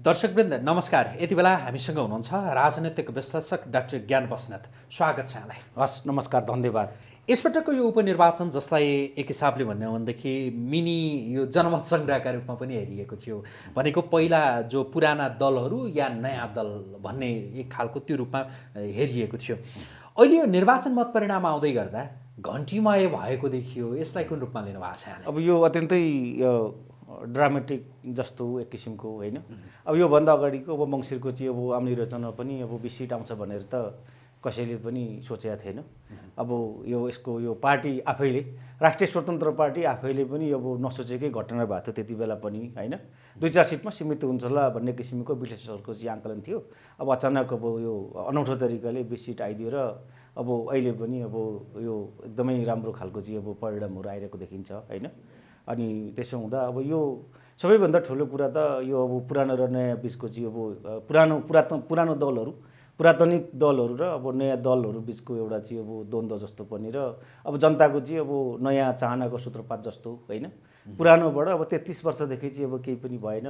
दर्शकवृन्द नमस्कार। यति बेला हामीसँग हुनुहुन्छ राजनैतिक विश्लेषक डाक्टर ज्ञान बस्नेत। स्वागत छ यहाँलाई। हस् नमस्कार धन्यवाद। यसपटकको यो उपनिर्वाचन जसलाई एक हिसाबले भन्ने हो भनेदेखि मिनी यो जनमत सङ्ग्रहका रूपमा पनि हेरिएको थियो। भनेको पहिला जो पुराना दलहरू या नयाँ दल भन्ने एक खालको त्यो रूपमा हेरिएको थियो। अहिले यो निर्वाचन मत परिणाम आउँदै गर्दा घन्टीमय भएको देखियो। यसलाई कुन रूपमा लिनु भएको छ अब यो अत्यन्तै ड्रामेटिक जस्तो एक किसिमको होइन। अब योभन्दा अगाडिको अब मङ्सिरको चाहिँ अब आउने रचना पनि अब बिस सिट आउँछ भनेर त कसैले पनि सोचेका थिएन। अब यो यसको यो पार्टी आफैले राष्ट्रिय स्वतन्त्र पार्टी आफैले पनि अब नसोचेकै घटना भएको थियो त्यति बेला पनि होइन। दुई चार सिटमा सीमित हुन्छ होला भन्ने किसिमको विश्लेषकहरूको चाहिँ आङ्कलन थियो। अब अचानक अब यो अनौठो तरिकाले बिस सिट आइदियो र अब अहिले पनि अब यो एकदमै राम्रो खालको चाहिँ अब परिणामहरू आइरहेको देखिन्छ होइन। अनि त्यसो हुँदा अब यो सबैभन्दा ठुलो कुरा त यो अब पुरानो र नयाँ बिचको चाहिँ अब पुरानो पुरातन पुरानो दलहरू पुरातनिक दलहरू र अब नयाँ दलहरू बिचको एउटा चाहिँ अब द्वन्द्व जस्तो पनि र अब जनताको चाहिँ अब नयाँ चाहनाको सूत्रपात जस्तो होइन। पुरानोबाट अब तेत्तिस वर्षदेखि चाहिँ अब केही पनि भएन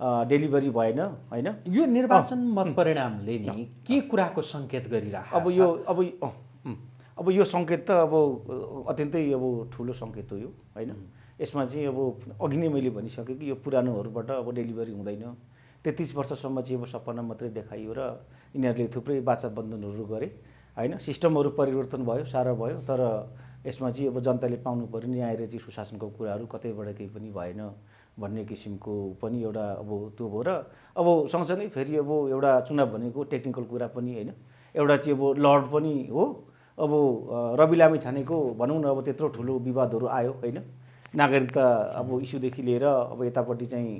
डेलिभरी भएन होइन। यो निर्वाचन मत परिणामले नि के कुराको सङ्केत गरिरहेको अब यो अब अब यो सङ्केत त अब अत्यन्तै अब ठुलो सङ्केत हो यो होइन। यसमा चाहिँ अब अघि नै मैले भनिसकेँ कि यो पुरानोहरूबाट अब डेलिभरी हुँदैन। तेत्तिस वर्षसम्म चाहिँ अब सपना मात्रै देखाइयो र यिनीहरूले थुप्रै बाचा बन्धनहरू गरे। होइन सिस्टमहरू परिवर्तन भयो सारा भयो तर यसमा चाहिँ अब जनताले पाउनु पऱ्यो न्याय र चाहिँ सुशासनको कुराहरू कतैबाट केही पनि भएन भन्ने किसिमको पनि एउटा अब त्यो भयो र अब सँगसँगै फेरि अब एउटा चुनाव भनेको टेक्निकल कुरा पनि होइन। एउटा चाहिँ अब लड पनि हो। अब रवि लामी छानेको भनौँ न अब त्यत्रो ठुलो विवादहरू आयो होइन? नागरिकता अब इस्युदेखि लिएर अब यतापट्टि चाहिँ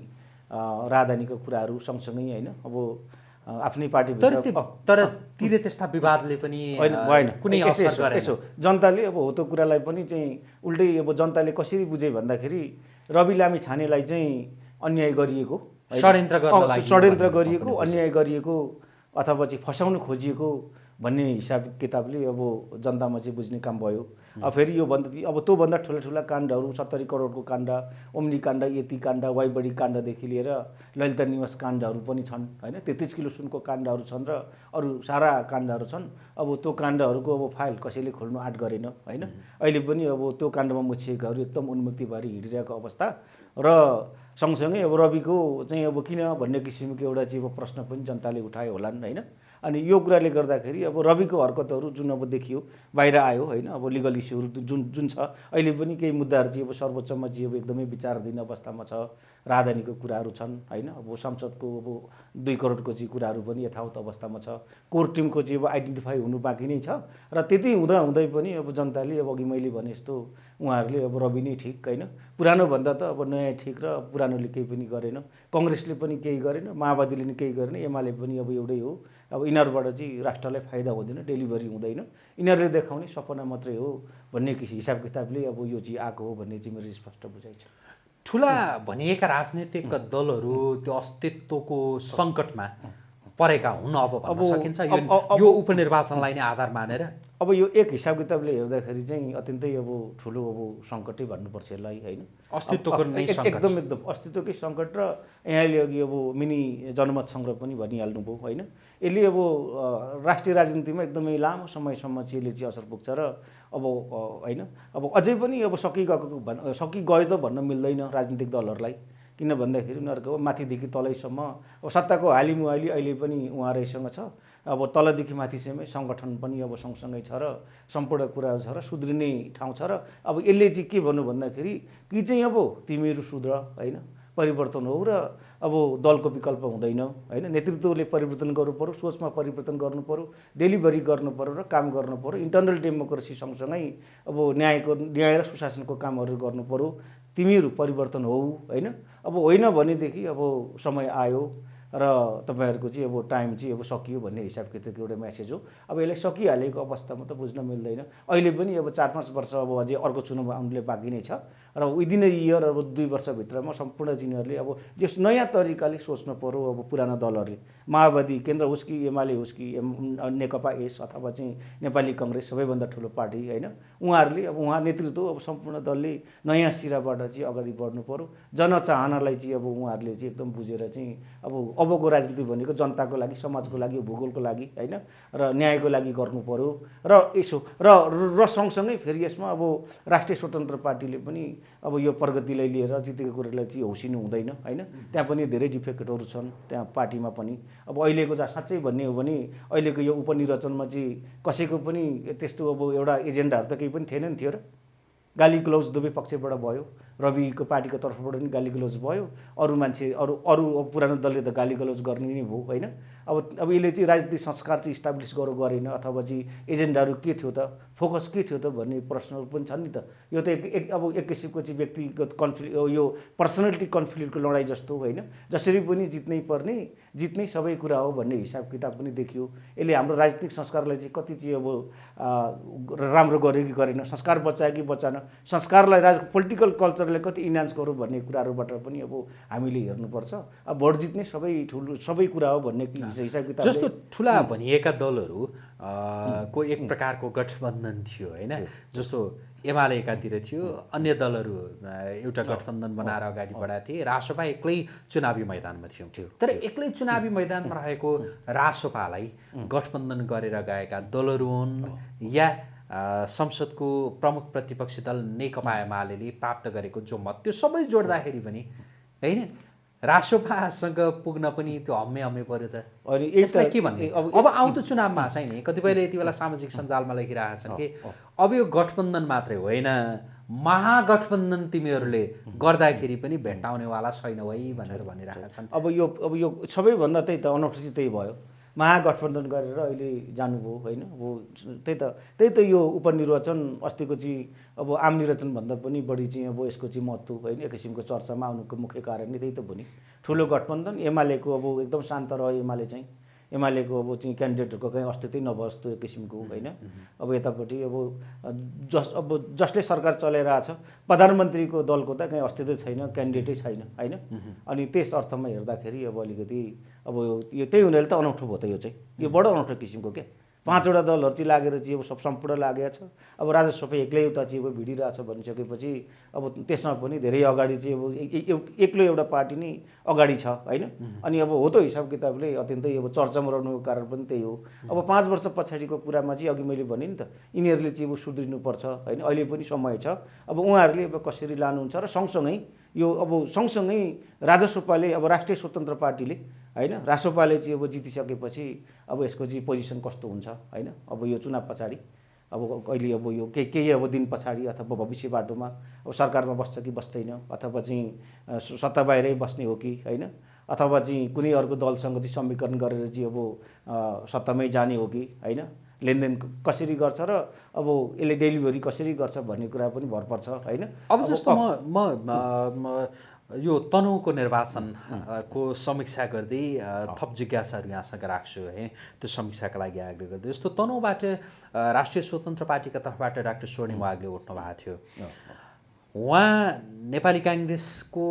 राजधानीको कुराहरू सँगसँगै होइन अब आफ्नै त्यो- तर तिर त्यस्ता विवादले पनि भएन कुनै यसो- जनताले अब हो त्यो कुरालाई पनि चाहिँ उल्टै अब जनताले कसरी बुझे भन्दाखेरि रवि लामी छानेलाई चाहिँ अन्याय गरिएको? षड्यन्त्र षड्यन्त्र गरिएको अन्याय गरिएको अथवा चाहिँ फसाउन खोजिएको भन्ने हिसाब किताबले अब जनतामा चाहिँ बुझ्ने काम भयो। अब फेरि यो भन्दा अब त्योभन्दा ठुला ठुला काण्डहरू सत्तरी करोडको काण्ड ओम्नी काण्ड यति काण्ड वाइबडी काण्डदेखि लिएर ललिता निवास काण्डहरू पनि छन् होइन? तेत्तिस किलो सुनको काण्डहरू छन् र अरू सारा काण्डहरू छन्। अब त्यो काण्डहरूको अब फाइल कसैले खोल्नु आँट गरेन होइन? अहिले पनि अब त्यो काण्डमा मुछिएकाहरू एकदम उन्मुक्ति भएर हिँडिरहेको अवस्था। र सँगसँगै अब रविको चाहिँ अब किन भन्ने किसिमको एउटा चाहिँ अब प्रश्न पनि जनताले उठायो होलान् होइन? अनि यो कुराले गर्दाखेरि अब रविको हरकतहरू जुन अब देखियो बाहिर आयो होइन अब लिगल इस्युहरू जुन जुन छ। अहिले पनि केही मुद्दाहरू चाहिँ अब सर्वोच्चमा चाहिँ अब एकदमै विचाराधीन अवस्थामा छ राजधानीको कुराहरू छन् होइन? अब संसदको अब दुई करोडको चाहिँ कुराहरू पनि यथावत अवस्थामा छ। कोर टिमको चाहिँ अब आइडेन्टिफाई हुनु बाँकी नै छ। र त्यति हुँदा हुँदै पनि अब जनताले अब अघि मैले भने जस्तो उहाँहरूले अब रवि नै ठिक होइन? पुरानो भन्दा त अब नयाँ ठिक र पुरानोले केही पनि गरेन। कङ्ग्रेसले पनि केही गरेन माओवादीले पनि केही गरेन एमाले पनि अब एउटै हो। अब यिनीहरूबाट चाहिँ राष्ट्रलाई फाइदा हुँदैन डेलिभरी हुँदैन। यिनीहरूले देखाउने सपना मात्रै हो भन्ने हिसाब किताबले अब यो चाहिँ आएको हो भन्ने चाहिँ मेरो स्पष्ट बुझाइ छ। ठुला भनिएका राजनीतिक दलहरू त्यो अस्तित्वको सङ्कटमा परेका हुन् अब भन्न अब- सकिन्छ। यो उपनिर्वाचनलाई नै आधार मानेर। अब यो एक हिसाब किताबले हेर्दाखेरि चाहिँ अत्यन्तै अब ठुलो अब सङ्कटै भन्नुपर्छ यसलाई होइन? अस्तित्वको नै एकदम एकदम अस्तित्वकै सङ्कट र यहाँले अघि अब मिनी जनमत सङ्ग्रह पनि भनिहाल्नुभयो होइन? यसले अब राष्ट्रिय राजनीतिमा एकदमै लामो समयसम्म चाहिँ यसले चाहिँ असर पुग्छ र अब होइन? अब अझै पनि अब सकिगएको भन् सकिगयो त भन्न मिल्दैन राजनीतिक दलहरूलाई। किन भन्दाखेरि उनीहरूको माथिदेखि तलैसम्म अब सत्ताको हालिमुहाली अहिले पनि उहाँहरूसँग छ। अब तलदेखि माथिसम्मै सङ्गठन पनि अब सँगसँगै छ र सम्पूर्ण कुराहरू छ र सुध्रिने ठाउँ छ र अब यसले चाहिँ के भन्नु भन्दाखेरि कि चाहिँ अब तिमीहरू सुध्र होइन? परिवर्तन हो र अब दलको विकल्प हुँदैन होइन? नेतृत्वले परिवर्तन गर्नु पऱ्यो सोचमा परिवर्तन गर्नु पऱ्यो डेलिभरी गर्नु पऱ्यो र काम गर्नु पऱ्यो इन्टर्नल डेमोक्रेसी सँगसँगै अब न्यायको न्याय र सुशासनको कामहरू गर्नु पऱ्यो तिमीहरू परिवर्तन हौ होइन? अब होइन भनेदेखि अब समय आयो। र तपाईँहरूको चाहिँ अब टाइम चाहिँ अब सकियो भन्ने हिसाब किताबको एउटा म्यासेज हो। अब यसलाई सकिहालेको अवस्थामा त बुझ्न मिल्दैन। अहिले पनि अब चार पाँच वर्ष अब अझै अर्को चुनाव आउनुले बाँकी नै छ। र विदिन ए इयर अब दुई वर्षभित्रमा सम्पूर्ण जिनीहरूले अब जस नयाँ तरिकाले सोच्नु पऱ्यो अब पुराना दलहरूले। माओवादी केन्द्र होस् कि एमाले होस् कि नेकपा एस अथवा चाहिँ नेपाली कङ्ग्रेस सबैभन्दा ठुलो पार्टी होइन? उहाँहरूले अब उहाँ नेतृत्व अब सम्पूर्ण दलले नयाँ सिराबाट चाहिँ अगाडि बढ्नु पऱ्यो जनचाहनालाई चाहिँ अब उहाँहरूले चाहिँ एकदम बुझेर चाहिँ अब अबको राजनीति भनेको जनताको लागि समाजको लागि भूगोलको लागि होइन? र न्यायको लागि गर्नु पऱ्यो र यसो र र सँगसँगै फेरि यसमा अब राष्ट्रिय स्वतन्त्र पार्टीले पनि अब यो प्रगतिलाई लिएर जितेको कुरालाई चाहिँ हौसिनु हुँदैन होइन? त्यहाँ पनि धेरै डिफेक्टहरू छन् त्यहाँ पार्टीमा पनि। अब अहिलेको चाहिँ साँच्चै भन्ने हो भने अहिलेको यो उपनिर्वाचनमा चाहिँ कसैको पनि त्यस्तो अब एउटा एजेन्डाहरू त केही पनि थिएन नि थियो र। गाली ग्लोज दुवै पक्षबाट भयो। रविको पार्टीको तर्फबाट पनि गाली गलोज भयो। अरू मान्छे अरू अरू पुरानो दलले त गाली गलोज गर्ने नै भयो होइन? अब अब यसले चाहिँ राजनीतिक संस्कार चाहिँ इस्टाब्लिस गरौँ गरेन अथवा चाहिँ एजेन्डाहरू के थियो त फोकस के थियो त भन्ने प्रश्नहरू पनि छन् नि त। यो त एक एक अब एक किसिमको चाहिँ व्यक्तिगत कन्फ्लिक्ट यो पर्सनालिटी कन्फ्लिक्टको लडाइँ जस्तो होइन? जसरी पनि जित्नै पर्ने जित्नै सबै कुरा हो भन्ने हिसाब किताब पनि देखियो। यसले हाम्रो राजनीतिक संस्कारलाई चाहिँ कति चाहिँ अब राम्रो गर्यो कि गरेन? संस्कार बचायो कि बचाएन? संस्कारलाई राज पोलिटिकल कल्चरलाई कति इन्हान्स गरौँ भन्ने कुराहरूबाट पनि अब हामीले हेर्नुपर्छ। अब भोट जित्ने सबै ठुलो सबै कुरा हो भन्ने हिसाब किताब जस्तो ठुला भनिएका दलहरू को एक प्रकारको गठबन्धन थियो होइन? जस्तो एमाले एकातिर थियो अन्य दलहरू एउटा गठबन्धन बनाएर अगाडि बढाएको थिए। रासोपा एक्लै चुनावी मैदानमा थियो। तर एक्लै चुनावी मैदानमा रहेको रासोपालाई गठबन्धन गरेर गएका दलहरू हुन् या संसदको प्रमुख प्रतिपक्षी दल नेकपा एमाले प्राप्त गरेको जो मत त्यो सबै जोड्दाखेरि पनि होइन? रासोपासँग पुग्न पनि त्यो हम्मे हम्मे पऱ्यो त। अनि यसलाई के भन्ने? अब आउँदो चुनावमा छैन कतिपयले यति बेला सामाजिक सञ्जालमा लेखिरहेका छन् कि अब यो गठबन्धन मात्रै होइन महागठबन्धन तिमीहरूले गर्दाखेरि पनि भेट्टाउनेवाला छैनौ है भनेर भनिरहेका छन् अब यो अब यो सबैभन्दा त्यही त अनौठो चाहिँ त्यही भयो। महागठबन्धन गरेर अहिले जानुभयो होइन? अब त्यही त त्यही त यो उपनिर्वाचन अस्तिको चाहिँ अब आम निर्वाचनभन्दा पनि बढी चाहिँ अब यसको चाहिँ महत्त्व होइन? एक किसिमको चर्चामा आउनुको मुख्य कारण नै त्यही त भयो नि। ठुलो गठबन्धन एमालेको अब एकदम शान्त रह्यो एमाले चाहिँ। एमालेको अब चाहिँ क्यान्डिडेटहरूको कहीँ अस्तित्वै नबस् त्यो किसिमको होइन? अब यतापट्टि अब जस अब जसले सरकार चलाइरहेछ प्रधानमन्त्रीको दलको त कहीँ अस्तित्वै छैन क्यान्डिडेटै छैन होइन? अनि त्यस अर्थमा हेर्दाखेरि अब अलिकति अब यो त्यही हुनाले त अनौठो भयो त यो चाहिँ। यो बडो अनौठो किसिमको क्या पाँचवटा दलहरू चाहिँ लागेर चाहिँ अब सब सम्पूर्ण लागेको छ। अब राजा सबै एक्लै उता चाहिँ अब भिडिरहेछ भनिसकेपछि अब त्यसमा पनि धेरै अगाडि चाहिँ अब एक्लो एउटा पार्टी नै अगाडि छ होइन? अनि अब हो त हिसाब किताबले अत्यन्तै अब चर्चामा रहनुको कारण पनि त्यही हो। अब पाँच वर्ष पछाडिको कुरामा चाहिँ अघि मैले भनेँ नि त यिनीहरूले चाहिँ अब सुध्रिनुपर्छ होइन? अहिले पनि समय छ। अब उहाँहरूले अब कसरी लानुहुन्छ र सँगसँगै यो अब सँगसँगै राजस्वपाले अब राष्ट्रिय स्वतन्त्र पार्टीले होइन? रासोपाले चाहिँ अब जितिसकेपछि अब यसको चाहिँ पोजिसन कस्तो हुन्छ होइन? अब यो चुनाव पछाडि अब कहिले अब यो केही केही अब दिन पछाडि अथवा भविष्य बाटोमा अब सरकारमा बस्छ कि बस्दैन? अथवा चाहिँ सत्ता बाहिरै बस्ने हो कि होइन? अथवा चाहिँ कुनै अर्को दलसँग चाहिँ समीकरण गरेर चाहिँ अब सत्तामै जाने हो कि होइन? लेनदेन कसरी गर्छ र अब यसले डेलिभरी कसरी गर्छ भन्ने कुरा पनि भर पर्छ होइन? अब जस्तो म म यो तनहुको निर्वाचनको समीक्षा गर्दै थप जिज्ञासाहरू यहाँसँग राख्छु है त्यो समीक्षाका लागि आग्रह गर्दै। जस्तो तनहुबाट राष्ट्रिय स्वतन्त्र पार्टीका तर्फबाट डाक्टर स्वर्णिम वागले उठ्नु भएको थियो। उहाँ नेपाली काङ्ग्रेसको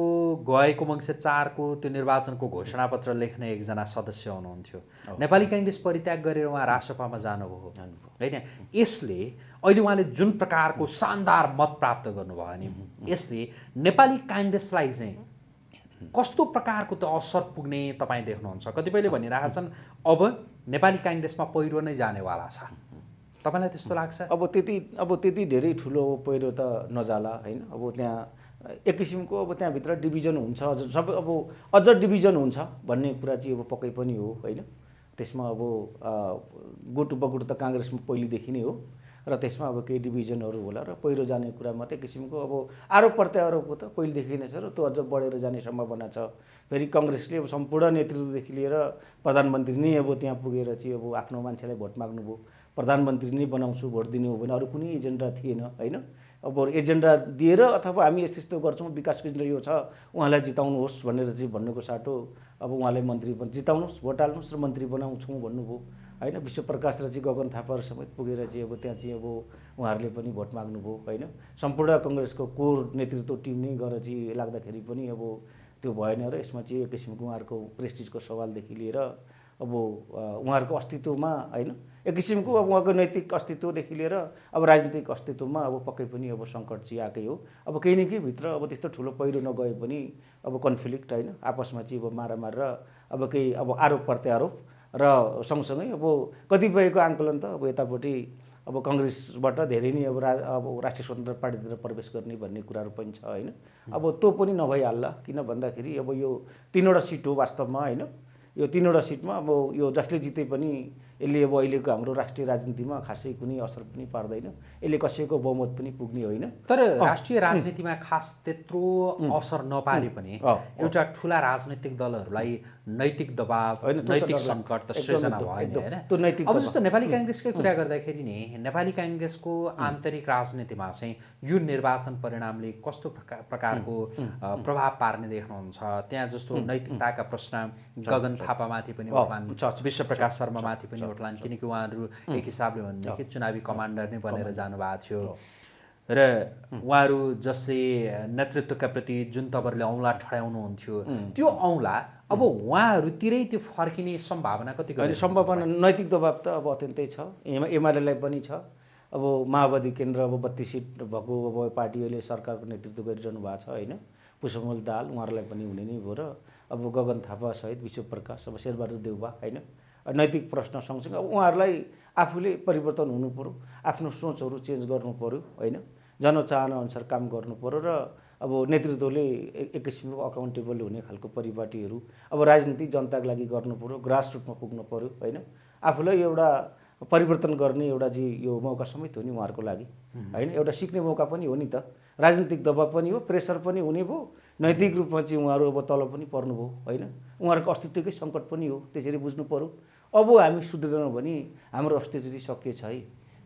गएको मङ्सिर चारको त्यो निर्वाचनको घोषणापत्र लेख्ने एकजना सदस्य हुनुहुन्थ्यो। नेपाली काङ्ग्रेस परित्याग गरेर उहाँ रासपामा जानुभयो। होइन यसले अहिले उहाँले जुन प्रकारको शानदार मत प्राप्त गर्नुभयो नि यसले नेपाली काङ्ग्रेसलाई चाहिँ कस्तो प्रकारको त्यो असर पुग्ने तपाईँ देख्नुहुन्छ? कतिपयले भनिरहेका छन् अब नेपाली काङ्ग्रेसमा पहिरो नै जानेवाला छ। तपाईँलाई त्यस्तो लाग्छ? अब त्यति अब त्यति धेरै ठुलो पहिरो त नजाला होइन? अब त्यहाँ एक किसिमको अब त्यहाँभित्र डिभिजन हुन्छ सबै अब अझ डिभिजन हुन्छ भन्ने कुरा चाहिँ अब पक्कै पनि हो होइन? त्यसमा अब गुट उपगुट त काङ्ग्रेसमा पहिलेदेखि नै हो। र त्यसमा अब केही डिभिजनहरू होला र पहिरो जाने कुरा मात्रै किसिमको अब आरोप प्रत्यारोपको त पहिलेदेखि नै छ र त्यो अझ बढेर जाने सम्भावना छ। फेरि कङ्ग्रेसले अब सम्पूर्ण नेतृत्वदेखि लिएर प्रधानमन्त्री नै अब त्यहाँ पुगेर चाहिँ अब आफ्नो मान्छेलाई भोट माग्नुभयो प्रधानमन्त्री नै बनाउँछु भोट दिने हो भने अरू कुनै एजेन्डा थिएन होइन? अब एजेन्डा दिएर अथवा हामी यस्तो यस्तो गर्छौँ विकासको एजेन्डा यो छ उहाँलाई जिताउनुहोस् भनेर चाहिँ भन्नुको साटो अब उहाँलाई मन्त्री जिताउनुहोस् भोट हाल्नुहोस् र मन्त्री बनाउँछौँ भन्नुभयो। होइन? विश्वप्रकाश र चाहिँ गगन थापाहरू समेत पुगेर चाहिँ अब त्यहाँ चाहिँ अब उहाँहरूले पनि भोट माग्नुभयो होइन? सम्पूर्ण कङ्ग्रेसको कोर नेतृत्व टिम नै गएर चाहिँ लाग्दाखेरि पनि अब त्यो भएन र यसमा चाहिँ एक किसिमको उहाँहरूको प्रेस्टिजको सवालदेखि लिएर अब उहाँहरूको अस्तित्वमा होइन? एक किसिमको अब उहाँको नैतिक अस्तित्वदेखि लिएर अब राजनीतिक अस्तित्वमा अब पक्कै पनि अब सङ्कट चाहिँ आएकै हो। अब केही न केही भित्र अब त्यस्तो ठुलो पहिरो नगए पनि अब कन्फ्लिक्ट होइन? आपसमा चाहिँ अब मारामार र अब केही अब आरोप प्रत्यारोप र सँगसँगै अब कतिपयको आङ्कलन त अब यतापट्टि अब कङ्ग्रेसबाट धेरै नै अब रा अब राष्ट्रिय स्वतन्त्र पार्टीतिर प्रवेश गर्ने भन्ने कुराहरू पनि छ होइन? अब त्यो पनि नभइहाल्ला किन भन्दाखेरि अब यो तिनवटा सिट हो वास्तवमा होइन? यो तिनवटा सिटमा अब यो जसले जिते पनि यसले अब अहिलेको हाम्रो राष्ट्रिय राजनीतिमा खासै कुनै असर पनि पार्दैन। यसले कसैको बहुमत पनि पुग्ने होइन। तर राष्ट्रिय राजनीतिमा खास त्यत्रो असर नपारे पनि एउटा ठुला राजनैतिक दलहरूलाई नैतिक दबाव नैतिक सङ्कट त सृजना भयो होइन। अब जस्तो नेपाली काङ्ग्रेसकै कुरा गर्दाखेरि नि नेपाली काङ्ग्रेसको आन्तरिक राजनीतिमा चाहिँ यो निर्वाचन परिणामले कस्तो प्रकारको प्रभाव पार्ने देख्नुहुन्छ? त्यहाँ जस्तो नैतिकताका प्रश्न गगन थापामाथि पनि विश्व प्रकाश शर्मामाथि पनि उठलान् किनकि उहाँहरू एक हिसाबले भनेदेखि चुनावी कमान्डर नै बनेर जानुभएको थियो। र उहाँहरू जसले नेतृत्वका प्रति जुन तपाईँहरूले औँला ठडाउनुहुन्थ्यो त्यो औँला अब उहाँहरूतिरै त्यो फर्किने सम्भावना कति सम्भावना नैतिक दबाब त अब अत्यन्तै छ। एम एमआरएललाई पनि छ। अब माओवादी केन्द्र अब बत्तिस सिट भएको अब पार्टीहरूले सरकारको नेतृत्व गरिरहनु भएको छ होइन? पुष्पमल दाल उहाँहरूलाई पनि हुने नै भयो र अब गगन थापा सहित विश्वप्रकाश अब शेरबहादुर देउबा होइन? नैतिक प्रश्न सँगसँगै अब उहाँहरूलाई आफूले परिवर्तन हुनु पऱ्यो आफ्नो सोचहरू चेन्ज गर्नु पऱ्यो होइन? जनचाहना अनुसार काम गर्नु पऱ्यो र अब नेतृत्वले एक किसिमको अकाउन्टेबल हुने खालको परिपाटीहरू अब राजनीति जनताको लागि गर्नु पऱ्यो ग्रास रुटमा पुग्नु पऱ्यो होइन? आफूलाई एउटा परिवर्तन गर्ने एउटा चाहिँ यो मौका समेत हो नि उहाँहरूको लागि होइन? एउटा सिक्ने मौका पनि हो नि त। राजनीतिक दबाब पनि हो प्रेसर पनि हुने भयो नैतिक रूपमा चाहिँ उहाँहरू अब तल पनि पर्नुभयो होइन? उहाँहरूको अस्तित्वकै सङ्कट पनि हो त्यसरी बुझ्नु पऱ्यो अब हामी सुध्रिँदैनौँ भने हाम्रो अस्तित्व चाहिँ सकिएछ है।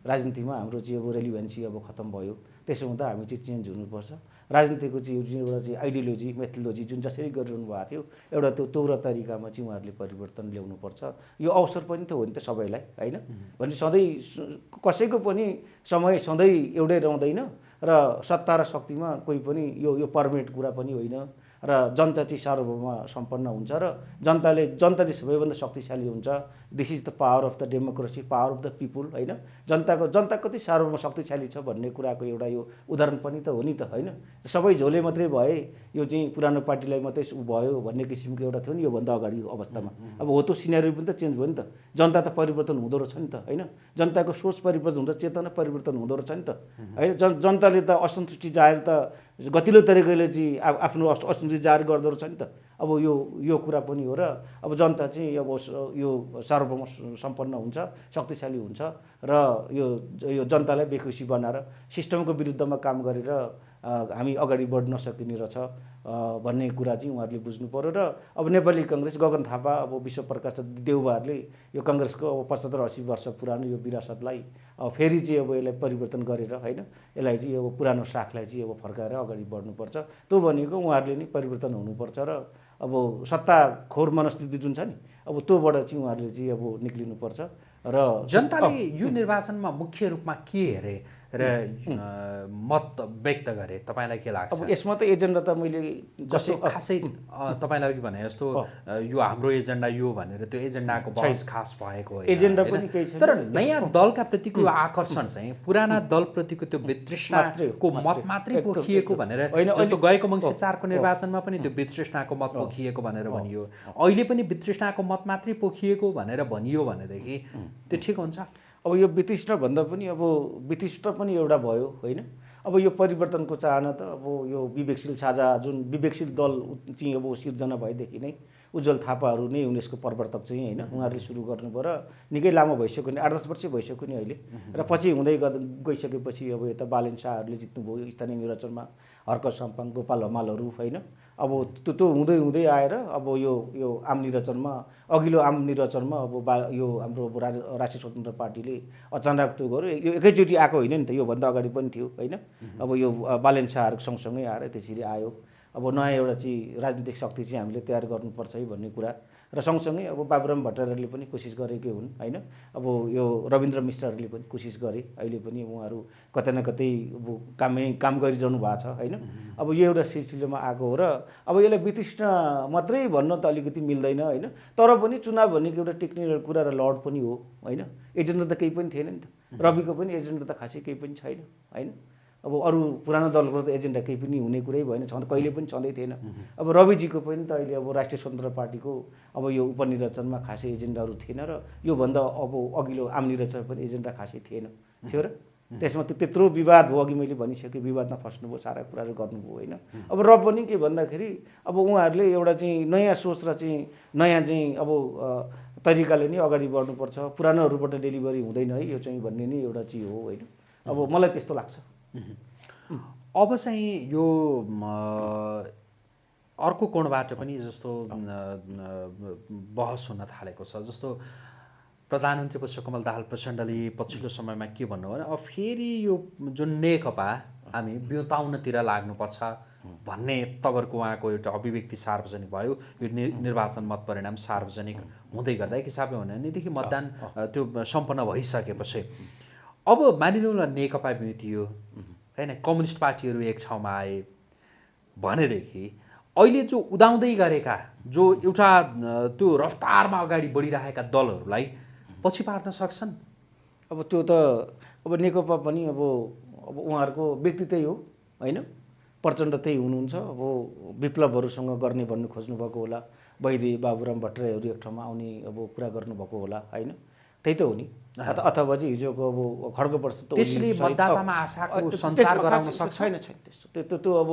राजनीतिमा हाम्रो चाहिँ अब रेलिभेन्सी अब खत्तम भयो। त्यसो हुँदा हामी चाहिँ चेन्ज हुनुपर्छ। राजनीतिको चाहिँ जुन एउटा चाहिँ आइडियोलोजी मेथोलोजी जुन जसरी गरिरहनु भएको थियो एउटा त्यो तौर तरिकामा चाहिँ उहाँहरूले परिवर्तन ल्याउनुपर्छ। यो अवसर पनि त हो नि त सबैलाई होइन? भने सधैँ कसैको पनि समय सधैँ एउटै रहँदैन र सत्ता र शक्तिमा कोही पनि यो यो पर्मेट कुरा पनि होइन। र जनता चाहिँ सार्वभौम सम्पन्न हुन्छ र जनताले जनता चाहिँ सबैभन्दा शक्तिशाली हुन्छ। This is the power of the democracy power of the people होइन? जनताको जनता कति सार्वभौम शक्तिशाली छ भन्ने कुराको एउटा यो उदाहरण पनि त हो नि त होइन? सबै झोले मात्रै भए यो चाहिँ पुरानो पार्टीलाई मात्रै भयो भन्ने किसिमको एउटा थियो नि योभन्दा अगाडि अवस्थामा। अब हो त्यो सिनेरी पनि त चेन्ज भयो नि त। जनता त परिवर्तन हुँदो रहेछ नि त होइन? जनताको सोच परिवर्तन हुन्छ चेतना परिवर्तन हुँदो रहेछ नि त होइन? जन जनताले त असन्तुष्टि जाहेर त गतिलो तरिकाले चाहिँ आफ्नो असन्तुष्टि जाहेर गर्दो रहेछ नि त। अब यो यो कुरा पनि हो र अब जनता चाहिँ अब यो सार्वभौम सम्पन्न हुन्छ शक्तिशाली हुन्छ र यो यो जनतालाई बेखुसी बनाएर सिस्टमको विरुद्धमा काम गरेर हामी अगाडि बढ्न सकिने रहेछ। भन्ने कुरा चाहिँ उहाँहरूले बुझ्नु पऱ्यो र अब नेपाली कङ्ग्रेस गगन थापा अब विश्वप्रकाश देउबाहरूले यो कङ्ग्रेसको अब पचहत्तर असी वर्ष पुरानो यो विरासतलाई फेरि चाहिँ अब यसलाई परिवर्तन गरेर होइन यसलाई चाहिँ अब पुरानो साखलाई चाहिँ अब फर्काएर अगाडि बढ्नुपर्छ। त्यो भनेको उहाँहरूले नै परिवर्तन हुनुपर्छ र अब सत्ता खोर मनस्थिति जुन छ नि अब त्योबाट चाहिँ उहाँहरूले चाहिँ अब निक्लिनुपर्छ र जनताले यो निर्वाचनमा मुख्य रूपमा के हेरे? र मत व्यक्त गरे तपाईँलाई के लाग्छ? अब यसमा त एजेन्डा त मैले जस्तो खासै तपाईँलाई भने जस्तो यो हाम्रो एजेन्डा यो भनेर त्यो एजेन्डाको बहस खास भएको एजेन्डा पनि केही छैन। तर नयाँ दलका प्रतिको आकर्षण चाहिँ पुराना दलप्रतिको त्यो वितृष्णाको मत मात्रै पोखिएको भनेर जस्तो गएको मङ्सिर चारको निर्वाचनमा पनि त्यो वितृष्णाको मत पोखिएको भनेर भनियो। अहिले पनि वितृष्णाको मत मात्रै पोखिएको भनेर भनियो भनेदेखि त्यो ठिक हुन्छ? अब यो विशिष्ट भन्दा पनि अब विशिष्ट पनि एउटा भयो होइन? अब यो परिवर्तनको चाहना त अब यो विवेकशील साझा जुन विवेकशील दल चाहिँ अब सिर्जना भएदेखि नै उज्जवल थापाहरू नै उनीहरूको प्रवर्तक चाहिँ होइन? उहाँहरूले सुरु गर्नुभयो र निकै लामो भइसक्यो नि आठ दस वर्ष भइसक्यो नि अहिले। र पछि हुँदै गइसकेपछि अब यता बालेन शाहहरूले जित्नुभयो स्थानीय निर्वाचनमा हर्क सम्पाङ गोपाल हमालहरू होइन? अब त्यो त्यो हुँदै हुँदै आएर अब यो यो आम निर्वाचनमा अघिल्लो आम निर्वाचनमा अब बा यो हाम्रो राज राष्ट्रिय स्वतन्त्र पार्टीले अचानक त्यो गर्यो। यो एकैचोटि आएको होइन नि त योभन्दा अगाडि पनि थियो होइन? अब यो बालेन शाहहरूको सँगसँगै आएर त्यसरी आयो। अब नयाँ एउटा चाहिँ राजनीतिक शक्ति चाहिँ हामीले तयार गर्नुपर्छ है भन्ने कुरा। र सँगसँगै अब बाबुराम भट्टाचार्यले पनि कोसिस गरेकै हुन् होइन? अब यो रविन्द्र मिश्रहरूले पनि कोसिस गरे। अहिले पनि उहाँहरू कतै न कतै अब कामै काम गरिरहनु भएको छ होइन? अब यो एउटा सिलसिलामा आएको हो र अब यसलाई वितृष्ण मात्रै भन्न त अलिकति मिल्दैन होइन? तर पनि चुनाव भनेको एउटा टेक्निकल कुरा र लड पनि हो होइन? एजेन्डा त केही पनि थिएन नि त। रविको पनि एजेन्डा त खासै केही पनि छैन होइन? अब अरू पुरानो दलको त एजेन्डा केही पनि हुने कुरै भएन छँदा कहिले पनि छँदै थिएन। अब रविजीको पनि त अहिले अब राष्ट्रिय स्वतन्त्र पार्टीको अब यो उपनिर्वाचनमा खासै एजेन्डाहरू थिएन र योभन्दा अब अघिल्लो आम निर्वाचन पनि एजेन्डा खासै थिएन। थियो र? त्यसमा त्यो त्यत्रो विवाद हो अघि मैले भनिसकेँ विवादमा फस्नुभयो सारा कुराहरू गर्नुभयो होइन? अब र पनि के भन्दाखेरि अब उहाँहरूले एउटा चाहिँ नयाँ सोच र चाहिँ नयाँ चाहिँ अब तरिकाले नै अगाडि बढ्नुपर्छ। पुरानोहरूबाट डेलिभरी हुँदैन है यो चाहिँ भन्ने नै एउटा चिज हो होइन? अब मलाई त्यस्तो लाग्छ। अब चाहिँ यो अर्को कोणबाट पनि जस्तो बहस हुन थालेको छ। जस्तो प्रधानमन्त्री पुष्पकमल दाहाल प्रचण्डले पछिल्लो समयमा के भन्नु भने अब फेरि यो जुन नेकपा हामी बिउताउनतिर लाग्नुपर्छ भन्ने तपाईँहरूको उहाँको एउटा अभिव्यक्ति सार्वजनिक भयो। यो निर्वाचन मत परिणाम सार्वजनिक हुँदै गर्दा एक हिसाबले भन्यो भनेदेखि मतदान त्यो सम्पन्न भइसकेपछि अब मानिलिउँ न नेकपा बिउतियो होइन? कम्युनिस्ट पार्टीहरू एक ठाउँमा आए भनेदेखि अहिले जो उदाउँदै गरेका जो एउटा त्यो रफ्तारमा अगाडि बढिरहेका दलहरूलाई पछि पार्न सक्छन्? अब त्यो त अब नेकपा पनि अब अब उहाँहरूको व्यक्ति त्यही हो होइन? प्रचण्ड त्यही हुनुहुन्छ। अब विप्लवहरूसँग गर्ने भन्नु खोज्नुभएको होला वैदे बाबुराम भट्टराईहरू एक ठाउँमा आउने अब कुरा गर्नुभएको होला होइन? त्यही त हो नि। अथवा चाहिँ हिजोको अब खड्ग वर्ष त्यसले मतदातामा आशाको सञ्चार गराउन सक्छ। छैन छैन त्यस्तो। त्यो त्यो अब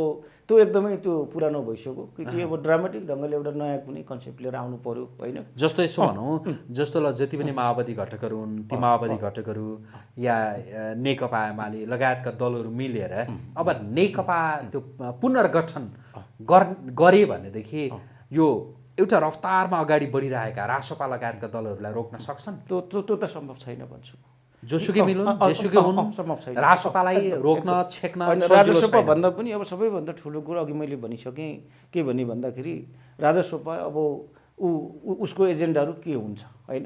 त्यो एकदमै त्यो पुरानो भइसक्यो। कि चाहिँ अब ड्रामेटिक ढङ्गले एउटा नयाँ कुनै कन्सेप्ट लिएर आउनु पर्यो होइन? जस्तो यसो भनौँ जस्तो ल जति पनि माओवादी घटकहरू हुन् ती माओवादी घटकहरू या नेकपा एमाले लगायतका दलहरू मिलेर अब नेकपा त्यो पुनर्गठन गरे भनेदेखि यो एउटा रफ्तारमा अगाडि बढिरहेका रासोपा लगायतका दलहरूलाई रोक्न सक्छन्? त्यो त्यो त सम्भव छैन भन्छु जोसुकै मिलुन्? जेसुकै हुन्? सम्भव छैन। रासोपालाई रोक्न छेक्न राजसोपा भन्दा पनि अब सबैभन्दा ठुलो कुरो अघि मैले भनिसकेँ के भने भन्दाखेरि राजसोपा अब ऊ उसको एजेन्डाहरू के हुन्छ होइन?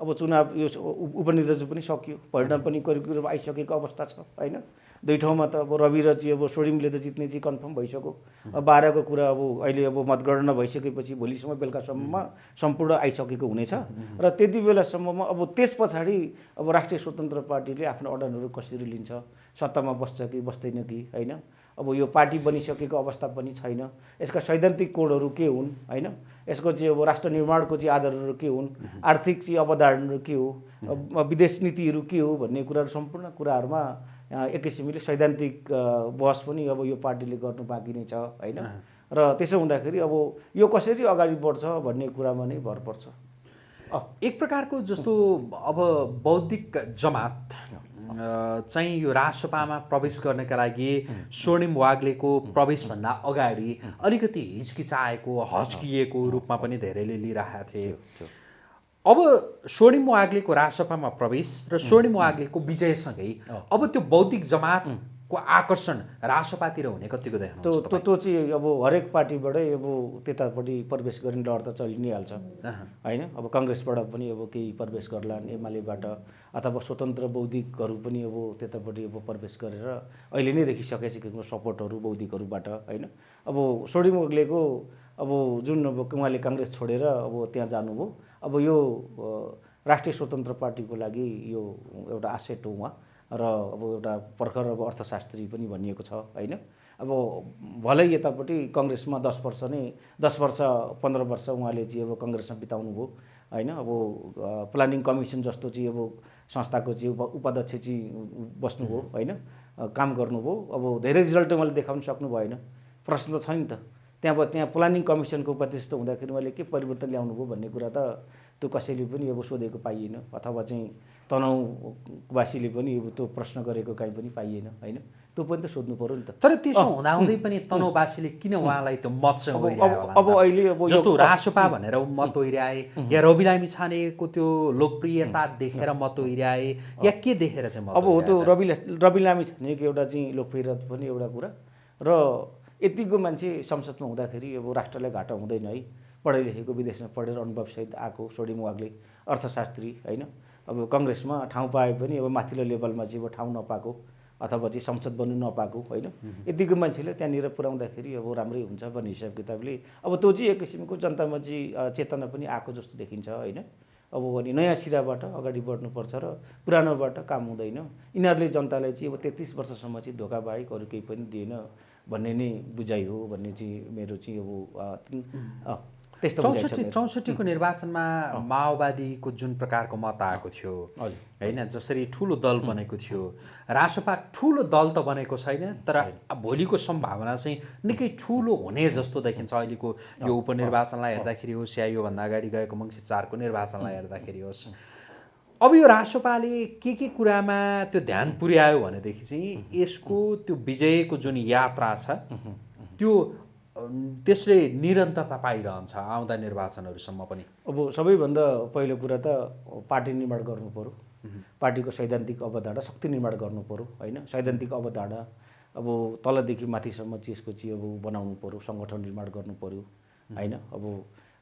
अब चुनाव यो उपनिर्वाचन पनि सकियो परिणाम पनि करिब आइसकेको अवस्था छ होइन? दुई ठाउँमा त अब रवि र चाहिँ अब सोडिमले त जित्ने चाहिँ कन्फर्म भइसक्यो। बाह्रको कुरा अब अहिले अब मतगणना भइसकेपछि भोलिसम्म बेलुकासम्ममा सम्पूर्ण आइसकेको हुनेछ। र त्यति बेलासम्ममा अब त्यस पछाडि अब राष्ट्रिय स्वतन्त्र पार्टीले आफ्नो अडानहरू कसरी लिन्छ? सत्तामा बस्छ कि बस्दैन कि होइन? अब यो पार्टी बनिसकेको अवस्था पनि छैन। यसका सैद्धान्तिक कोडहरू के हुन् होइन? यसको चाहिँ अब राष्ट्र निर्माणको चाहिँ आधारहरू के हुन्? आर्थिक चाहिँ अवधारणाहरू के हो? विदेश नीतिहरू के हो भन्ने कुराहरू सम्पूर्ण कुराहरूमा एक किसिमले सैद्धान्तिक बहस पनि अब यो पार्टीले गर्नु बाँकी नै छ होइन? र त्यसो हुँदाखेरि अब यो कसरी अगाडि बढ्छ भन्ने कुरामा नै भर पर्छ। एक प्रकारको जस्तो अब बौद्धिक जमात चाहिँ यो राजसभामा प्रवेश गर्नका लागि स्वर्णिम वाग्लेको प्रवेशभन्दा अगाडि अलिकति हिचकिचाएको हच्किएको रूपमा पनि धेरैले लिइरहेका थिए। अब स्वर्णिम वाग्लेको राजसभामा प्रवेश र स्वर्णिम वाग्लेको विजयसँगै अब त्यो बौद्धिक जमातको आकर्षण राजसभातिर हुने कतिको देख्नु त्यो त्यो त्यो चाहिँ अब हरेक पार्टीबाटै अब त्यतापट्टि प्रवेश गर्ने डर त चलि नै हाल्छ होइन? अब कङ्ग्रेसबाट पनि अब केही प्रवेश गर्लान् एमालेबाट अथवा स्वतन्त्र बौद्धिकहरू पनि अब त्यतापट्टि अब प्रवेश गरेर अहिले नै देखिसकेको सपोर्टहरू बौद्धिकहरूबाट होइन? अब स्वर्णिम वाग्लेको अब जुन अब उहाँले काङ्ग्रेस छोडेर अब त्यहाँ जानुभयो अब यो राष्ट्रिय स्वतन्त्र पार्टीको लागि यो एउटा आसेट हो उहाँ र अब एउटा भर्खर अब अर्थशास्त्री पनि भनिएको छ होइन? अब भलै यतापट्टि कङ्ग्रेसमा दस वर्ष नै दस वर्ष पन्ध्र वर्ष उहाँले चाहिँ अब कङ्ग्रेसमा बिताउनु भयो होइन? अब प्लानिङ कमिसन जस्तो चाहिँ अब संस्थाको चाहिँ उपाध्यक्ष चाहिँ बस्नुभयो होइन? काम गर्नुभयो अब धेरै रिजल्ट उहाँले देखाउन सक्नु भएन। प्रश्न त छ नि त। त्यहाँ त्यहाँ प्लानिङ कमिसनको उपाध्यक्ष हुँदाखेरि मैले के परिवर्तन ल्याउनु भयो भन्ने कुरा त त्यो कसैले पनि अब सोधेको पाइएन अथवा चाहिँ तनहुवासीले पनि अब त्यो प्रश्न गरेको काहीँ पनि पाइएन होइन? त्यो पनि त सोध्नु पऱ्यो नि त। तर त्यसो हुँदाहुँदै पनि तनहुवासीले किन उहाँलाई त्यो मत चाहिँ अब अहिले अब जस्तो रासोपा भनेर मत ओहिर्याए या रवि लामी छानेको त्यो लोकप्रियता देखेर मत ओहिर्याए या के देखेर चाहिँ अब हो त्यो रवि रवि लामी छानेको एउटा चाहिँ लोकप्रियता पनि एउटा कुरा र यतिको मान्छे संसदमा हुँदाखेरि अब राष्ट्रलाई घाटा हुँदैन है। पढाइ लेखेको विदेशमा पढेर अनुभवसहित आएको सोडिम वाग्ले अर्थशास्त्री होइन? अब कङ्ग्रेसमा ठाउँ पाए पनि अब माथिल्लो लेभलमा चाहिँ अब ठाउँ नपाएको अथवा चाहिँ संसद बन्नु नपाएको होइन? यतिको मान्छेले त्यहाँनिर पुऱ्याउँदाखेरि अब राम्रै हुन्छ भन्ने हिसाब किताबले। अब त्यो चाहिँ एक किसिमको जनतामा चाहिँ चेतना पनि आएको जस्तो देखिन्छ होइन? अब अनि नयाँ सिराबाट अगाडि बढ्नुपर्छ र पुरानोबाट काम हुँदैन। यिनीहरूले जनतालाई चाहिँ अब तेत्तिस वर्षसम्म चाहिँ धोका बाहेक अरू केही पनि दिएन। भन्ने नै बुझाइ हो भन्ने चाहिँ मेरो चाहिँ अब त्यस्तो चौसठी चौसठीको निर्वाचनमा माओवादीको जुन प्रकारको मत आएको थियो होइन जसरी ठुलो दल बनेको थियो। रासपा ठुलो दल त बनेको छैन तर भोलिको सम्भावना चाहिँ निकै ठुलो हुने जस्तो देखिन्छ। अहिलेको यो उपनिर्वाचनलाई हेर्दाखेरि होस् या योभन्दा अगाडि गएको मङ्सिर चारको निर्वाचनलाई हेर्दाखेरि होस्। अब यो रासपाले के के कुरामा त्यो ध्यान पुर्यायो भनेदेखि चाहिँ यसको त्यो विजयको जुन यात्रा छ त्यो त्यसले निरन्तरता पाइरहन्छ आउँदा निर्वाचनहरूसम्म पनि। अब सबैभन्दा पहिलो कुरा त पार्टी निर्माण गर्नु पऱ्यो पार्टीको सैद्धान्तिक अवधारणा शक्ति निर्माण गर्नु पऱ्यो होइन? सैद्धान्तिक अवधारणा अब तलदेखि माथिसम्म यसको चाहिँ अब बनाउनु पऱ्यो सङ्गठन निर्माण गर्नु पऱ्यो होइन? अब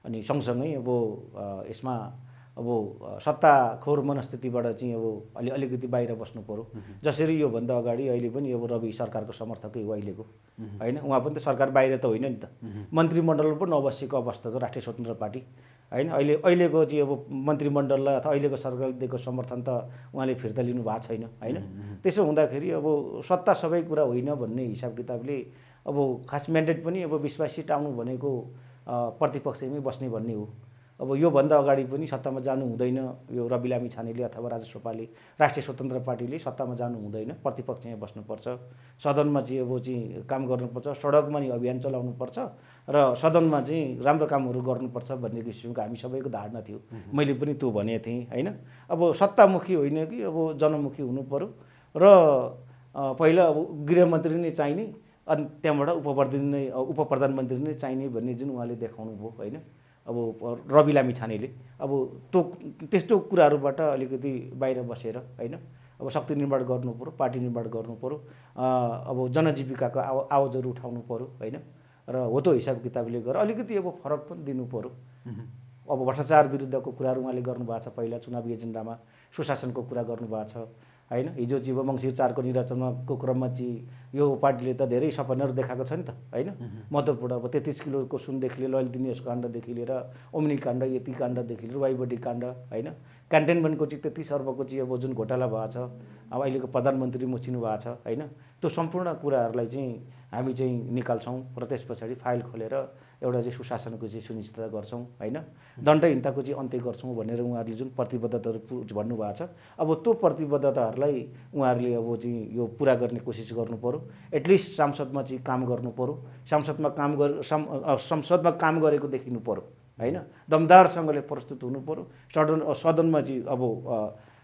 अनि सँगसँगै अब यसमा अब सत्ताखोर मनस्थितिबाट चाहिँ अब अलि अलिकति बाहिर बस्नु पऱ्यो जसरी योभन्दा अगाडि अहिले पनि अब रवि सरकारको समर्थकै हो अहिलेको। होइन? उहाँ पनि त सरकार बाहिर त होइन नि त। मन्त्रीमण्डल पनि नबसेको अवस्था छ राष्ट्रिय स्वतन्त्र पार्टी। होइन? अहिले अहिलेको चाहिँ अब मन्त्रीमण्डललाई अथवा अहिलेको सरकारले दिएको समर्थन त उहाँले फिर्ता लिनु भएको छैन। होइन? त्यसो हुँदाखेरि अब सत्ता सबै कुरा होइन भन्ने हिसाब किताबले अब खास म्यान्डेट पनि अब विश्वासी टाउनु भनेको प्रतिपक्षमै बस्ने भन्ने हो। अब योभन्दा अगाडि पनि सत्तामा जानु हुँदैन यो रवि लामी छानेले अथवा राजेश राष्ट्रिय स्वतन्त्र पार्टीले सत्तामा जानु हुँदैन प्रतिपक्ष यहाँ बस्नुपर्छ। सदनमा चाहिँ अब चाहिँ काम गर्नुपर्छ सडकमा नि अभियान चलाउनुपर्छ र सदनमा चाहिँ राम्रो कामहरू गर्नुपर्छ भन्ने किसिमको हामी सबैको धारणा थियो। मैले पनि त्यो भनेको थिएँ होइन? अब सत्तामुखी होइन कि अब जनमुखी हुनु पऱ्यो र पहिला अब गृहमन्त्री नै चाहिने अनि त्यहाँबाट उप नै उप प्रधानमन्त्री नै चाहिने भन्ने जुन उहाँले देखाउनु भयो होइन? अब रवि लामी छानेले अब त्यो त्यस्तो कुराहरूबाट अलिकति बाहिर बसेर होइन? अब शक्ति निर्माण गर्नु पऱ्यो पार्टी निर्माण गर्नु पऱ्यो अब जनजीविकाको आव आवाजहरू उठाउनु पऱ्यो होइन? र हो त्यो हिसाब किताबले गरेर अलिकति अब फरक पनि दिनु पऱ्यो अब भ्रष्टाचार विरुद्धको कुराहरू उहाँले गर्नुभएको छ। पहिला चुनावी एजेन्डामा सुशासनको कुरा गर्नुभएको छ। होइन? हिजो जीव मङ्सिर चारको निर्वाचनको क्रममा चाहिँ यो पार्टीले त धेरै सपनाहरू देखाएको छ नि त होइन? महत्त्वपूर्ण अब तेत्तिस किलोको सुनदेखि लिएर दिनेश काण्डदेखि लिएर ओम्नी काण्ड यति काण्डदेखि लिएर वाइबडी काण्ड होइन? क्यान्टेनमेन्टको चाहिँ तेत्तिस अर्बको चाहिँ अब जुन घोटाला भएको छ अब अहिलेको प्रधानमन्त्री मुचिनु भएको छ होइन? त्यो सम्पूर्ण कुराहरूलाई चाहिँ हामी चाहिँ निकाल्छौँ र त्यस पछाडि फाइल खोलेर एउटा चाहिँ सुशासनको चाहिँ सुनिश्चितता गर्छौँ होइन? दण्डहीनताको चाहिँ अन्त्य गर्छौँ भनेर उहाँहरूले जुन प्रतिबद्धताहरू भन्नुभएको छ। अब त्यो प्रतिबद्धताहरूलाई उहाँहरूले अब चाहिँ यो पुरा गर्ने कोसिस गर्नु पऱ्यो एटलिस्ट सांसदमा चाहिँ काम गर्नु पऱ्यो सांसदमा काम गर संसदमा काम गरेको देखिनु पऱ्यो होइन? दमदारसँगले प्रस्तुत हुनु पऱ्यो सदन सदनमा चाहिँ अब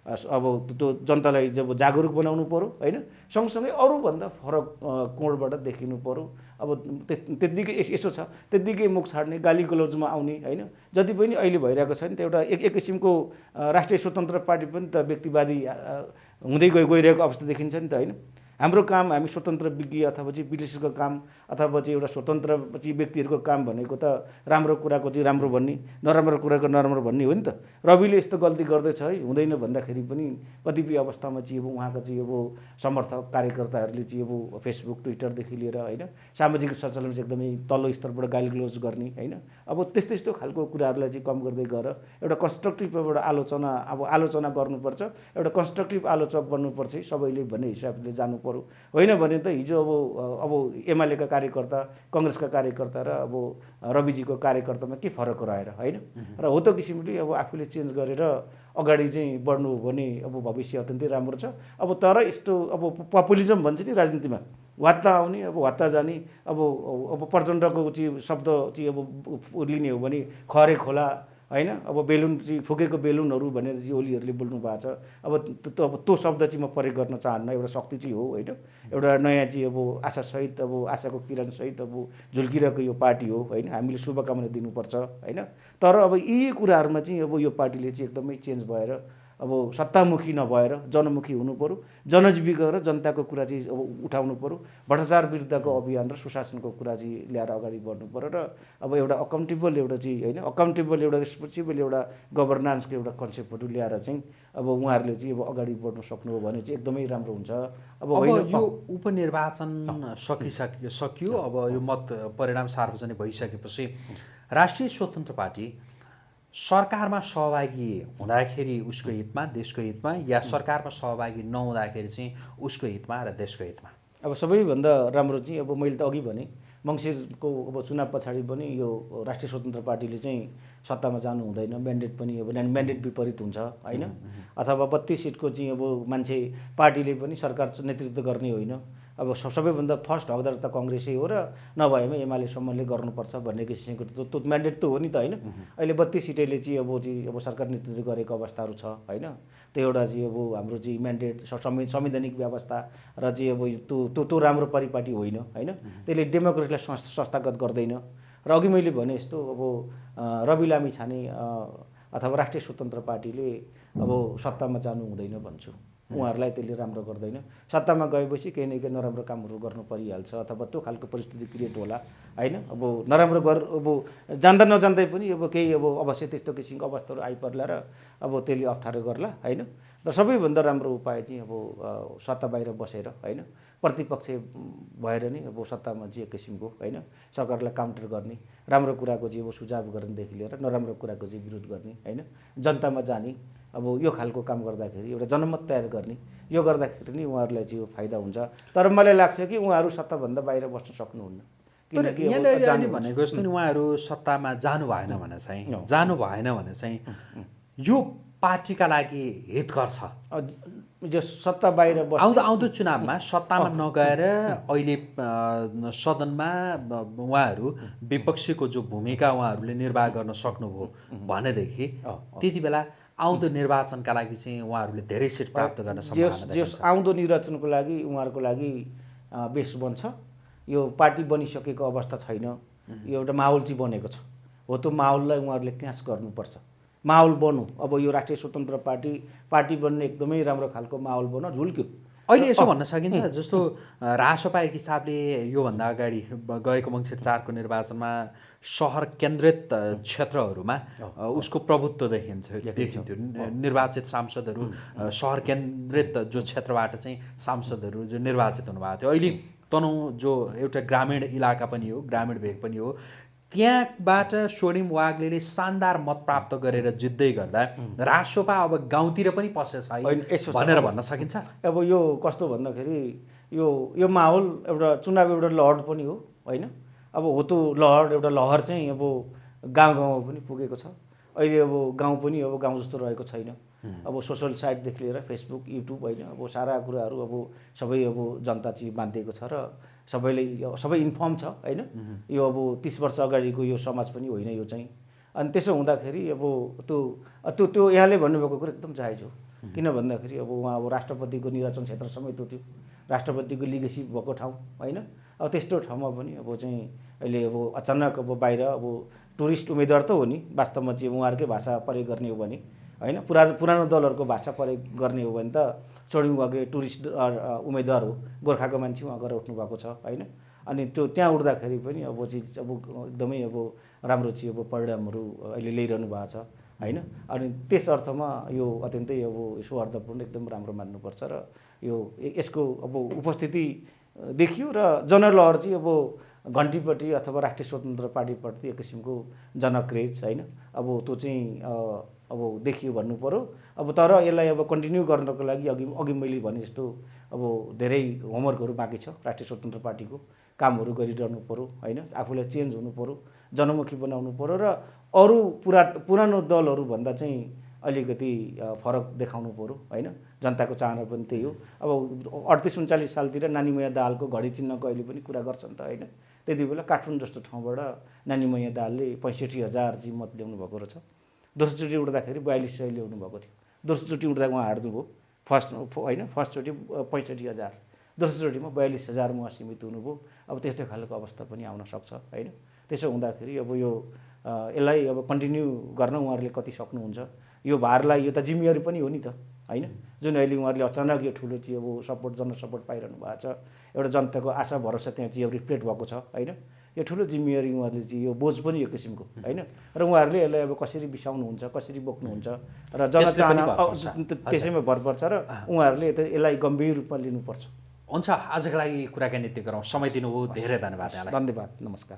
अब त्यो जनतालाई जब जागरुक बनाउनु पऱ्यो होइन? सँगसँगै अरूभन्दा फरक कोणबाट देखिनु पऱ्यो अब त्यत्तिकै यसो छ। त्यत्तिकै मुख छाड्ने गाली गलौजमा आउने होइन? जति पनि अहिले भइरहेको छ नि त एउटा एक एक किसिमको राष्ट्रिय स्वतन्त्र पार्टी पनि त व्यक्तिवादी हुँदै गइ गइरहेको अवस्था देखिन्छ नि त होइन? हाम्रो काम हामी स्वतन्त्र विज्ञ अथवा चाहिँ विश्लेषकको काम अथवा चाहिँ एउटा स्वतन्त्र चाहिँ व्यक्तिहरूको काम भनेको त राम्रो कुराको चाहिँ राम्रो भन्ने नराम्रो कुराको नराम्रो भन्ने हो नि त। रविले यस्तो गल्ती गर्दैछ है हुँदैन भन्दाखेरि पनि कतिपय अवस्थामा चाहिँ अब उहाँको चाहिँ अब समर्थक कार्यकर्ताहरूले चाहिँ अब फेसबुक ट्विटरदेखि लिएर होइन सामाजिक सञ्चालन चाहिँ एकदमै तल्लो स्तरबाट गाली ग्लोज गर्ने होइन। अब त्यस्तो यस्तो खालको कुराहरूलाई चाहिँ कम गर्दै गएर एउटा कन्स्ट्रक्टिभ एउटा आलोचना अब आलोचना गर्नुपर्छ एउटा कन्स्ट्रक्टिभ आलोचक बन्नुपर्छ सबैले भन्ने हिसाबले जानु पऱ्यो होइन भने त हिजो अब अब एमालेका कार्यकर्ता कङ्ग्रेसका कार्यकर्ता र अब रविजीको कार्यकर्तामा के फरक रहेर होइन? र हो त किसिमले अब आफूले चेन्ज गरेर अगाडि चाहिँ बढ्नु हो भने अब भविष्य अत्यन्तै राम्रो छ। अब तर यस्तो अब पपुलिजम भन्छ नि राजनीतिमा वात्ता आउने अब वात्ता जाने अब अब प्रचण्डको चाहिँ शब्द चाहिँ अब लिने हो भने खरे खोला होइन? अब बेलुन चाहिँ फुकेको बेलुनहरू भनेर चाहिँ ओलीहरूले बोल्नु भएको छ। अब त्यो अब त्यो शब्द चाहिँ म प्रयोग गर्न चाहन्न। एउटा शक्ति चाहिँ हो होइन? एउटा नयाँ चाहिँ अब आशासहित अब आशाको किरणसहित अब झुल्किरहेको यो पार्टी हो होइन? हामीले शुभकामना दिनुपर्छ होइन? तर अब यी कुराहरूमा चाहिँ अब यो पार्टीले चाहिँ एकदमै चेन्ज भएर अब सत्तामुखी नभएर जनमुखी हुनु पऱ्यो जनजीविका र जनताको कुरा चाहिँ अब उठाउनु पऱ्यो भ्रष्टाचार विरुद्धको अभियान र सुशासनको कुरा चाहिँ ल्याएर अगाडि बढ्नु पऱ्यो र अब एउटा अकाउन्टेबल एउटा चाहिँ होइन अकाउन्टेबल एउटा रेस्पोन्सिबल एउटा गभर्नान्सको एउटा कन्सेप्टहरू ल्याएर चाहिँ अब उहाँहरूले चाहिँ अब अगाडि बढ्नु सक्नुभयो भने चाहिँ एकदमै राम्रो हुन्छ। अब यो उपनिर्वाचन सकिसक्यो सकियो। अब यो मत परिणाम सार्वजनिक भइसकेपछि राष्ट्रिय स्वतन्त्र पार्टी सरकारमा सहभागी हुँदाखेरि उसको हितमा देशको हितमा या सरकारमा सहभागी नहुँदाखेरि चाहिँ उसको हितमा र देशको हितमा? अब सबैभन्दा राम्रो चाहिँ अब मैले त अघि भने मङ्सिरको अब चुनाव पछाडि पनि यो राष्ट्रिय स्वतन्त्र पार्टीले चाहिँ सत्तामा जानु हुँदैन म्यान्डेट पनि अब म्यान्डेट विपरीत हुन्छ होइन? अथवा बत्तिस सिटको चाहिँ अब मान्छे पार्टीले पनि सरकार नेतृत्व गर्ने होइन अब सबैभन्दा फर्स्ट हकदार त कङ्ग्रेसै हो र नभएमा एमालेसम्मले गर्नुपर्छ भन्ने किसिमको त्यो म्यान्डेट त हो नि त होइन। अहिले बत्तिस सिटैले चाहिँ अब चाहिँ अब सरकार नेतृत्व गरेको अवस्थाहरू छ होइन। त्यो एउटा चाहिँ अब हाम्रो चाहिँ म्यान्डेट संवैधानिक व्यवस्था र चाहिँ अब त्यो त्यो त्यो राम्रो परिपाटी होइन होइन। त्यसले डेमोक्रेसीलाई संस- संस्थागत गर्दैन। र अघि मैले भने जस्तो अब रवि लामी छाने अथवा राष्ट्रिय स्वतन्त्र पार्टीले अब सत्तामा जानु हुँदैन भन्छु। उहाँहरूलाई त्यसले राम्रो गर्दैन। सत्तामा गएपछि केही न केही नराम्रो कामहरू गर्नु परिहाल्छ अथवा त्यो खालको परिस्थिति क्रिएट होला होइन? अब नराम्रो गर अब जान्दा नजान्दै पनि अब केही अब अवश्य त्यस्तो किसिमको अवस्थाहरू आइपर्ला र अब त्यसले अप्ठ्यारो गर्ला होइन? र सबैभन्दा राम्रो उपाय चाहिँ अब सत्ता बाहिर बसेर होइन? प्रतिपक्ष भएर नै अब सत्तामा एक किसिमको होइन? सरकारलाई काउन्टर गर्ने राम्रो कुराको चाहिँ अब सुझाव गर्नेदेखि लिएर नराम्रो कुराको चाहिँ विरोध गर्ने होइन? जनतामा जाने अब यो खालको काम गर्दाखेरि एउटा जनमत तयार गर्ने यो गर्दाखेरि नै उहाँहरूलाई चाहिँ यो फाइदा हुन्छ। तर मलाई लाग्छ कि उहाँहरू सत्ताभन्दा बाहिर बस्न सक्नुहुन्न। किनकि भनेको जस्तो नि उहाँहरू सत्तामा जानु भएन भने चाहिँ. जानु भएन भने चाहिँ यो पार्टीका लागि हितकर छ अ, जो सत्ता बाहिर आउँदो आउँदो चुनावमा सत्तामा नगएर अहिले सदनमा उहाँहरू विपक्षीको जो भूमिका उहाँहरूले निर्वाह गर्न सक्नुभयो भनेदेखि त्यति बेला आउँदो निर्वाचनका लागि चाहिँ उहाँहरूले धेरै सिट प्राप्त गर्न जस आउँदो निर्वाचनको लागि उहाँहरूको लागि बेस बन्छ। यो पार्टी बनिसकेको अवस्था छैन। यो एउटा माहौल चाहिँ बनेको छ। हो त्यो माहौललाई उहाँहरूले क्यास गर्नुपर्छ। माहौल बन्नु अब यो राष्ट्रिय स्वतन्त्र पार्टी पार्टी बन्ने एकदमै राम्रो खालको माहौल बन्नु झुल्क्यो। अहिले यसो भन्न सकिन्छ जस्तो अ, रासपा एक हिसाबले योभन्दा अगाडि गएको मङ्सिर चारको निर्वाचनमा सहर केन्द्रित क्षेत्रहरूमा उसको प्रभुत्व देखिन्थ्यो। देखिन्थ्यो निर्वाचित सांसदहरू सहर केन्द्रित जो क्षेत्रबाट चाहिँ सांसदहरू जो निर्वाचित हुनुभएको थियो। अहिले तनहुँ जो एउटा ग्रामीण इलाका पनि हो ग्रामीण भेग पनि हो त्यहाँबाट स्वर्णिम वाग्लेले शानदार मत प्राप्त गरेर जित्दै गर्दा रासोपा अब गाउँतिर पनि पसेछ। भनेर भन्न सकिन्छ? अब यो कस्तो भन्दाखेरि यो यो माहौल एउटा चुनाव एउटा लहर पनि हो होइन? अब हो त्यो लहर एउटा लहर चाहिँ अब गाउँ गाउँमा पनि पुगेको छ। अहिले अब गाउँ पनि अब गाउँ जस्तो रहेको छैन। अब सोसल साइटदेखि लिएर फेसबुक युट्युब होइन? अब सारा कुराहरू अब सबै अब जनता चाहिँ बाँधिएको छ र सबैले सबै इन्फर्म छ होइन? यो अब तिस वर्ष अगाडिको यो समाज पनि होइन यो चाहिँ। अनि त्यसो हुँदाखेरि अब त्यो त्यो त्यो यहाँले भन्नुभएको कुरो एकदम जायज हो। किन भन्दाखेरि अब उहाँ अब राष्ट्रपतिको निर्वाचन क्षेत्र समेत हो त्यो। राष्ट्रपतिको लिगेसी भएको ठाउँ होइन? अब त्यस्तो ठाउँमा पनि अब चाहिँ अहिले अब अचानक अब बाहिर अब टुरिस्ट उम्मेदवार त हो नि। वास्तवमा चाहिँ उहाँहरूकै भाषा प्रयोग गर्ने हो भने होइन? पुरानो पुरानो दलहरूको भाषा प्रयोग गर्ने हो भने त चढी उहाँकै टुरिस्ट उम्मेदवार हो गोर्खाको मान्छे उहाँ गएर उठ्नु भएको छ होइन? अनि त्यो त्यहाँ उठ्दाखेरि पनि अब चाहिँ अब एकदमै अब राम्रो चाहिँ अब परिणामहरू अहिले ल्याइरहनु भएको छ होइन? अनि त्यस अर्थमा यो अत्यन्तै अब सौहार्दपूर्ण एकदम राम्रो मान्नुपर्छ र यो यसको अब उपस्थिति देखियो र जनलहर चाहिँ अब घन्टीपट्टि अथवा राष्ट्रिय स्वतन्त्र पार्टीप्रति एक किसिमको जनक्रेज होइन? अब त्यो चाहिँ अब देखियो भन्नु पऱ्यो अब तर यसलाई अब कन्टिन्यू गर्नको लागि अघि अघि मैले भने जस्तो अब धेरै होमवर्कहरू बाँकी छ राष्ट्रिय स्वतन्त्र पार्टीको कामहरू गरिरहनु पऱ्यो होइन? आफूलाई चेन्ज हुनु पऱ्यो जनमुखी बनाउनु पऱ्यो र अरू पुरा पुरानो दलहरूभन्दा चाहिँ अलिकति फरक देखाउनु पऱ्यो होइन? जनताको चाहना पनि त्यही हो। अब अडतिस उन्चालिस सालतिर नानीमया दाहालको घडी चिन्हको अहिले पनि कुरा गर्छन् त होइन? त्यति बेला काठमाडौँ जस्तो ठाउँबाट नानीमया दाहालले पैँसठी हजार चाहिँ मत ल्याउनु भएको रहेछ। दोस्रोचोटि उठ्दाखेरि बयालिस सय ल्याउनु भएको थियो। दोस्रोचोटि उठ्दा उहाँ हार्नुभयो फर्स्ट होइन फर्स्टचोटि पैँसठी हजार। दोस्रोचोटिमा बयालिस हजारमा उहाँ सीमित हुनुभयो। अब त्यस्तै खालको अवस्था पनि आउन सक्छ होइन? त्यसो हुँदाखेरि अब यो यसलाई अब कन्टिन्यू गर्न उहाँहरूले कति सक्नुहुन्छ? यो भारलाई यो त जिम्मेवारी पनि हो नि त होइन? जुन अहिले उहाँहरूले अचानक यो ठुलो चाहिँ अब सपोर्ट जन सपोर्ट पाइरहनु भएको छ एउटा जनताको आशा भरोसा त्यहाँ चाहिँ अब रिफ्लेक्ट भएको छ होइन? यो ठुलो जिम्मेवारी उहाँहरूले चाहिँ यो बोझ पनि यो किसिमको होइन? र उहाँहरूले यसलाई अब कसरी बिसाउनुहुन्छ कसरी बोक्नुहुन्छ? र जनचाहना। त्यसैमा भर पर्छ र उहाँहरूले यसलाई गम्भीर रूपमा लिनुपर्छ। हुन्छ आजको लागि कुराकानी यति गरौँ। समय दिनुभयो धेरै धन्यवाद धन्यवाद नमस्कार।